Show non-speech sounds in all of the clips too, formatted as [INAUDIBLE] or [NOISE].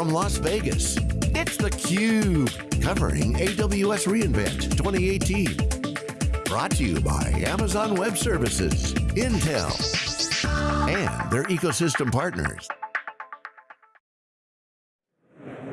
from Las Vegas, it's theCUBE, covering AWS reInvent 2018. Brought to you by Amazon Web Services, Intel, and their ecosystem partners.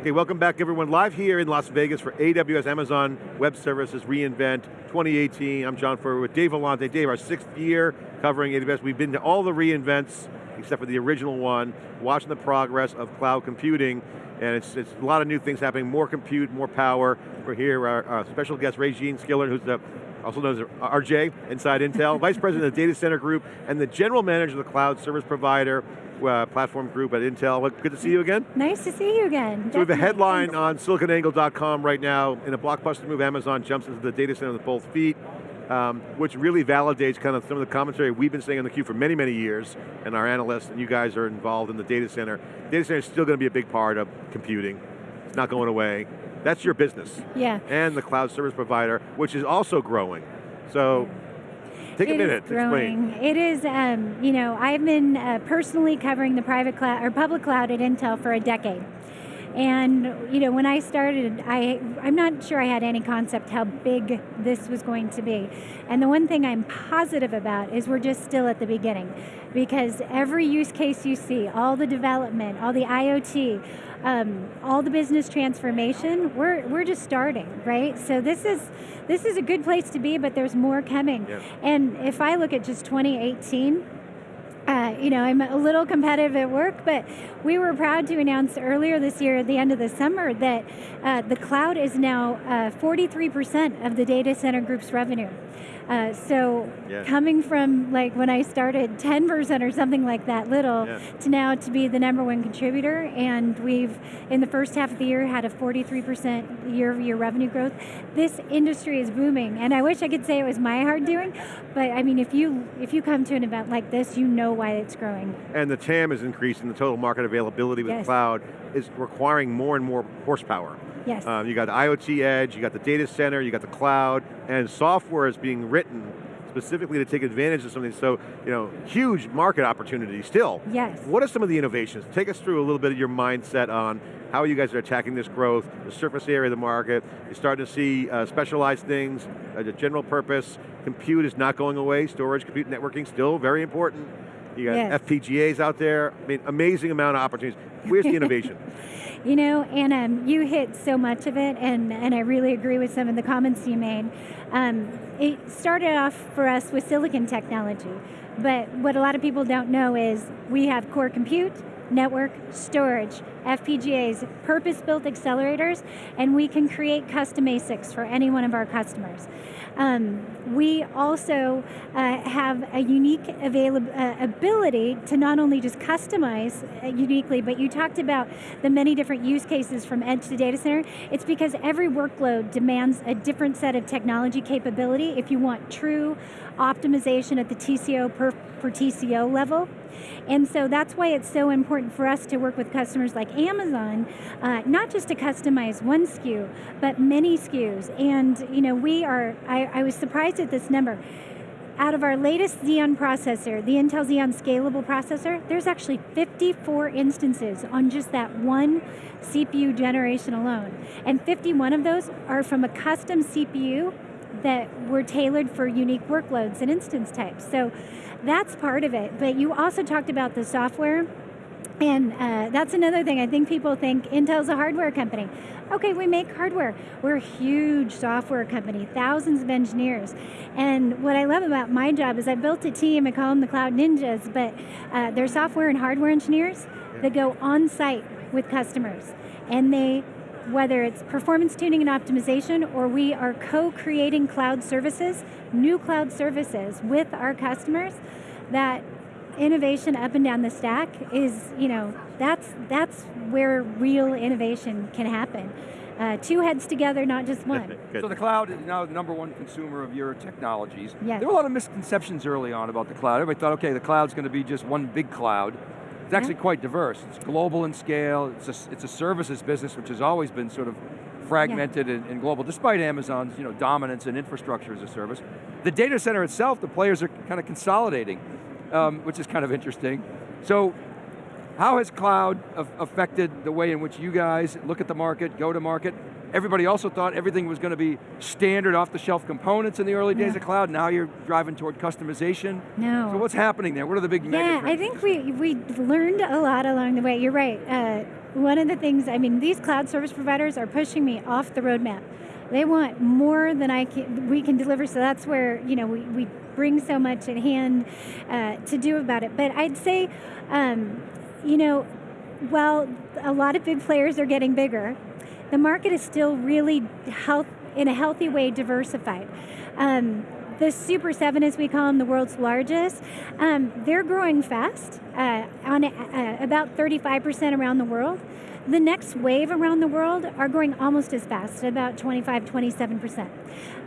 Okay, welcome back everyone. Live here in Las Vegas for AWS Amazon Web Services reInvent 2018. I'm John Furrier with Dave Vellante. Dave, our sixth year covering AWS. We've been to all the reInvents, except for the original one, watching the progress of cloud computing, and it's, it's a lot of new things happening, more compute, more power. We're here, our, our special guest, Raejeanne Skillern, who's the also known as RJ inside Intel, Vice President of the Data Center Group, and the General Manager of the Cloud Service Provider uh, Platform Group at Intel. Good to see you again. Nice to see you again. So we have a headline on siliconangle.com right now, in a blockbuster move, Amazon jumps into the data center with both feet, um, which really validates kind of some of the commentary we've been saying on the theCUBE for many, many years, and our analysts, and you guys are involved in the data center. Data center is still going to be a big part of computing. It's not going away. That's your business. Yeah. And the cloud service provider, which is also growing. So, take it a minute growing. explain. It is, um, you know, I've been uh, personally covering the private cloud, or public cloud at Intel for a decade. And you know, when I started, I, I'm not sure I had any concept how big this was going to be. And the one thing I'm positive about is we're just still at the beginning. Because every use case you see, all the development, all the IoT, um, all the business transformation, we're, we're just starting, right? So this is, this is a good place to be, but there's more coming. Yeah. And if I look at just 2018, uh, you know, I'm a little competitive at work, but we were proud to announce earlier this year at the end of the summer that uh, the cloud is now 43% uh, of the data center group's revenue. Uh, so yeah. coming from like when I started 10% or something like that little yeah. to now to be the number one contributor and we've in the first half of the year had a 43% year over year revenue growth. This industry is booming and I wish I could say it was my hard doing, but I mean if you if you come to an event like this, you know why it's growing. And the TAM is increasing, the total market availability with yes. cloud is requiring more and more horsepower. Yes. Um, you got the IoT edge, you got the data center, you got the cloud, and software is being written specifically to take advantage of something. So, you know, huge market opportunity still. Yes. What are some of the innovations? Take us through a little bit of your mindset on how you guys are attacking this growth, the surface area of the market. You're starting to see uh, specialized things, uh, the general purpose. Compute is not going away. Storage, compute, networking, still very important. You got yes. FPGAs out there. I mean, amazing amount of opportunities. Where's the [LAUGHS] innovation? You know, and um, you hit so much of it, and, and I really agree with some of the comments you made. Um, it started off for us with silicon technology, but what a lot of people don't know is we have core compute, network, storage, FPGAs, purpose-built accelerators, and we can create custom ASICs for any one of our customers. Um, we also uh, have a unique uh, ability to not only just customize uh, uniquely, but you talked about the many different use cases from edge to data center. It's because every workload demands a different set of technology capability if you want true optimization at the TCO per, per TCO level. And so that's why it's so important for us to work with customers like Amazon, uh, not just to customize one SKU, but many SKUs. And you know, we are, I, I was surprised at this number. Out of our latest Xeon processor, the Intel Xeon Scalable processor, there's actually 54 instances on just that one CPU generation alone. And 51 of those are from a custom CPU that were tailored for unique workloads and instance types. So that's part of it, but you also talked about the software, and uh, that's another thing. I think people think Intel's a hardware company. Okay, we make hardware. We're a huge software company, thousands of engineers. And what I love about my job is I built a team, I call them the Cloud Ninjas, but uh, they're software and hardware engineers that go on site with customers. And they whether it's performance tuning and optimization or we are co-creating cloud services, new cloud services with our customers, that innovation up and down the stack is, you know, that's, that's where real innovation can happen. Uh, two heads together, not just one. so the cloud is now the number one consumer of your technologies. Yes. There were a lot of misconceptions early on about the cloud. Everybody thought, okay, the cloud's going to be just one big cloud. It's actually yeah. quite diverse. It's global in scale. It's a, it's a services business, which has always been sort of fragmented yeah. and, and, global, despite Amazon's you know, dominance in infrastructure as a service. The data center itself, the players are kind of consolidating, um, which is kind of interesting. So, How has cloud affected the way in which you guys look at the market, go to market? Everybody also thought everything was going to be standard off-the-shelf components in the early days of cloud. Now you're driving toward customization. No. So what's happening there? What are the big Yeah, I think we, we learned a lot along the way. You're right. Uh, one of the things, I mean, these cloud service providers are pushing me off the roadmap. They want more than I can, we can deliver, so that's where you know we, we bring so much at hand uh, to do about it. But I'd say, um, you know, while a lot of big players are getting bigger, the market is still really health, in a healthy way diversified. Um, the Super 7, as we call them, the world's largest, um, they're growing fast, uh, on uh, about 35% around the world. The next wave around the world are growing almost as fast, about 25, 27%.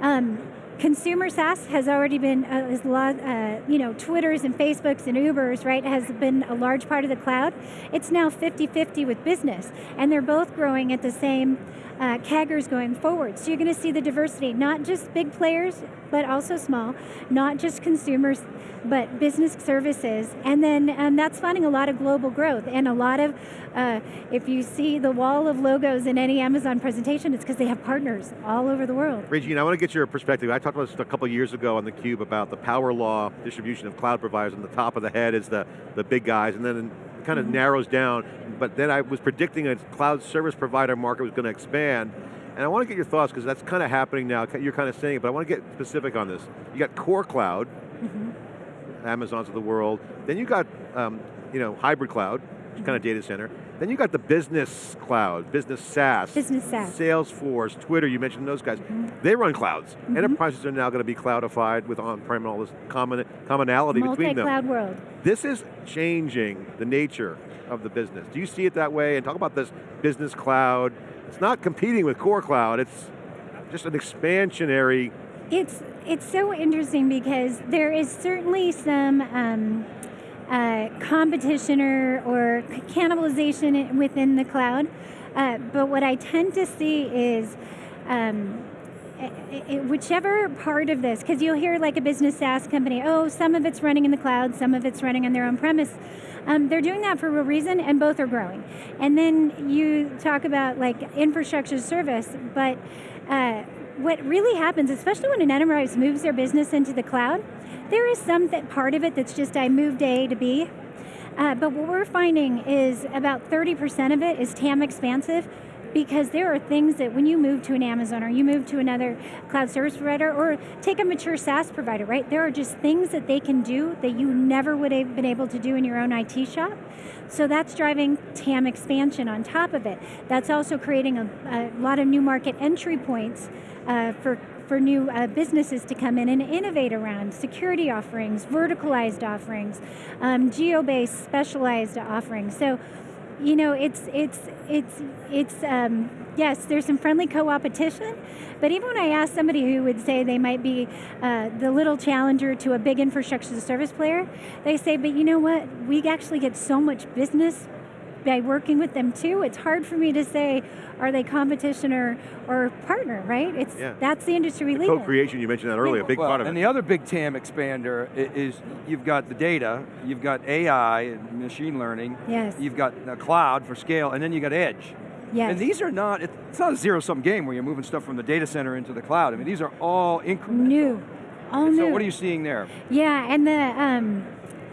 Um, consumer SaaS has already been, uh, lot, uh, you know, Twitters and Facebooks and Ubers, right, has been a large part of the cloud. It's now 50-50 with business, and they're both growing at the same uh, CAGRs going forward. So you're going to see the diversity, not just big players, but also small, not just consumers, but business services. And then um, that's funding a lot of global growth and a lot of, uh, if you see the wall of logos in any Amazon presentation, it's because they have partners all over the world. Raejeanne, I want to get your perspective. I talked about this a couple years ago on theCUBE about the power law distribution of cloud providers and the top of the head is the, the big guys and then it kind of mm -hmm. narrows down but then I was predicting a cloud service provider market was going to expand, and I want to get your thoughts, because that's kind of happening now, you're kind of saying it, but I want to get specific on this. You got core cloud, mm -hmm. Amazons of the world, then you got um, you know, hybrid cloud, kind of data center. Then you got the business cloud, business SaaS. Business SaaS. Salesforce, Twitter, you mentioned those guys. Mm -hmm. They run clouds. Mm -hmm. Enterprises are now going to be cloudified with on-prem and all this common, commonality between them. Multi-cloud world. This is changing the nature of the business. Do you see it that way? And talk about this business cloud. It's not competing with core cloud, it's just an expansionary. It's, it's so interesting because there is certainly some um, uh, competition or, or cannibalization within the cloud. Uh, but what I tend to see is um, it, whichever part of this, because you'll hear like a business SaaS company, oh, some of it's running in the cloud, some of it's running on their own premise. Um, they're doing that for a reason and both are growing. And then you talk about like infrastructure service, but uh, what really happens, especially when an enterprise moves their business into the cloud, there is some part of it that's just I moved A to B. Uh, but what we're finding is about 30% of it is TAM expansive, because there are things that when you move to an Amazon or you move to another cloud service provider or take a mature SaaS provider, right? There are just things that they can do that you never would have been able to do in your own IT shop. So that's driving TAM expansion on top of it. That's also creating a, a lot of new market entry points uh, for for new uh, businesses to come in and innovate around security offerings, verticalized offerings, um, geo-based specialized offerings. So you know, it's, it's, it's, it's um, yes, there's some friendly co-opetition, but even when I ask somebody who would say they might be uh, the little challenger to a big infrastructure service player, they say, but you know what, we actually get so much business by working with them too. It's hard for me to say, are they competition or, or partner, right? It's yeah. That's the industry we the live Co-creation, you mentioned that earlier, a big well, part of and it. And the other big TAM expander is, you've got the data, you've got AI and machine learning, yes. you've got the cloud for scale, and then you got edge. Yes. And these are not, it's not a zero-sum game where you're moving stuff from the data center into the cloud. I mean, these are all incremental. New, all and new. So what are you seeing there? Yeah, and the, um,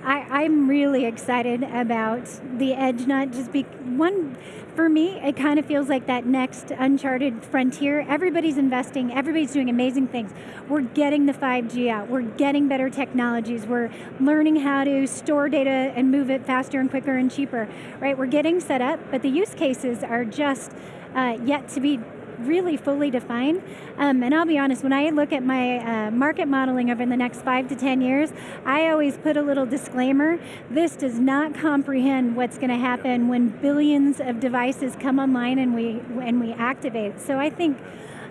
I, am really excited about the edge, not just be, one, for me, it kind of feels like that next uncharted frontier. Everybody's investing, everybody's doing amazing things. We're getting the 5G out, we're getting better technologies, we're learning how to store data and move it faster and quicker and cheaper, right? We're getting set up, but the use cases are just uh, yet to be really fully defined. Um, and I'll be honest, when I look at my uh, market modeling over the next five to 10 years, I always put a little disclaimer. This does not comprehend what's going to happen when billions of devices come online and we, and we activate. So I think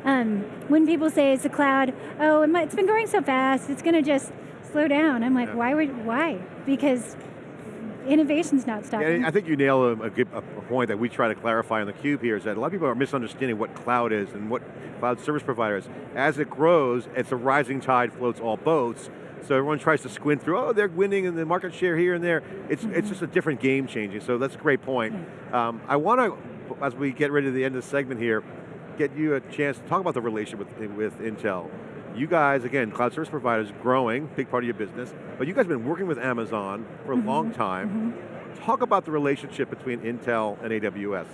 um, when people say it's a cloud, oh, it's been growing so fast, it's going to just slow down. I'm like, yeah. why would, why? Because innovation's not stopping. Yeah, I think you nail a, a, a, point that we try to clarify on the cube here is that a lot of people are misunderstanding what cloud is and what cloud service provider is. As it grows, it's a rising tide floats all boats, So everyone tries to squint through, oh, they're winning in the market share here and there. It's, Mm-hmm. it's just a different game changing, so that's a great point. Um, I want to, as we get ready to the end of the segment here, get you a chance to talk about the relationship with, with Intel. You guys, again, cloud service providers, growing, big part of your business, but you guys have been working with Amazon for a long time. Talk about the relationship between Intel and AWS.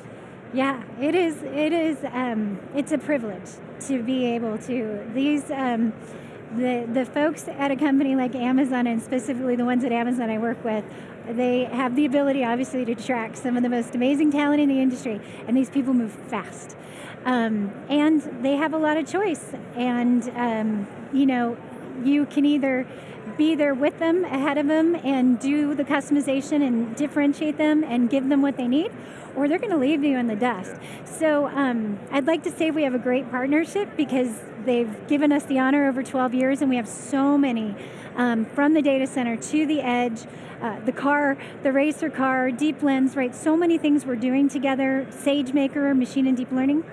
Yeah, it is. It is. Um, it's a privilege to be able to these. Um, the the folks at a company like Amazon, and specifically the ones at Amazon I work with, they have the ability, obviously, to attract some of the most amazing talent in the industry, and these people move fast. Um, and they have a lot of choice, and um, you know, you can either be there with them, ahead of them, and do the customization and differentiate them and give them what they need, or they're going to leave you in the dust. So um, I'd like to say we have a great partnership because they've given us the honor over 12 years, and we have so many um, from the data center to the edge. Uh, the car, the racer car, DeepLens, right? So many things we're doing together. SageMaker, machine and deep learning.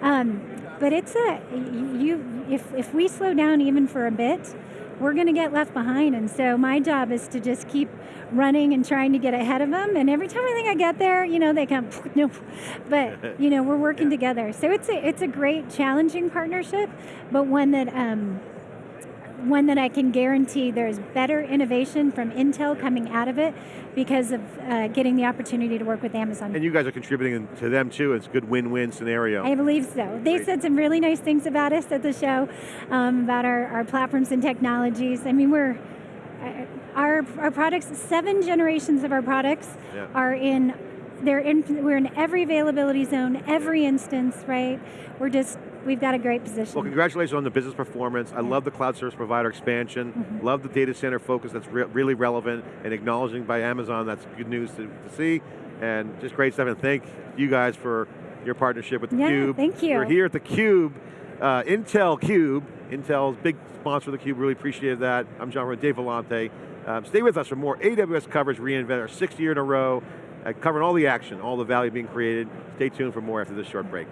Um, but it's a you. If if we slow down even for a bit, we're going to get left behind. And so my job is to just keep running and trying to get ahead of them. And every time I think I get there, you know, they come, [LAUGHS] no. But you know, we're working [LAUGHS] together. So it's a it's a great, challenging partnership, but one that. Um, one that I can guarantee there's better innovation from Intel coming out of it because of uh, getting the opportunity to work with Amazon. And you guys are contributing to them too, it's a good win-win scenario. I believe so. They Great. said some really nice things about us at the show, um, about our, our platforms and technologies. I mean, we're uh, our our products. Seven generations of our products Yeah. are in. They're in. We're in every availability zone, every instance. Right. We're just. We've got a great position. Well, congratulations on the business performance. I love the cloud service provider expansion. Mm-hmm. Love the data center focus that's re really relevant and acknowledging by Amazon. That's good news to, to see. And just great stuff. And thank you guys for your partnership with Yeah, theCUBE. thank you. We're here at theCUBE, uh, Intel Cube. Intel's big sponsor of theCUBE, really appreciated that. I'm John Rowe, Dave Vellante. Um, stay with us for more AWS coverage, reInvent, our sixth year in a row, uh, covering all the action, all the value being created. Stay tuned for more after this short break.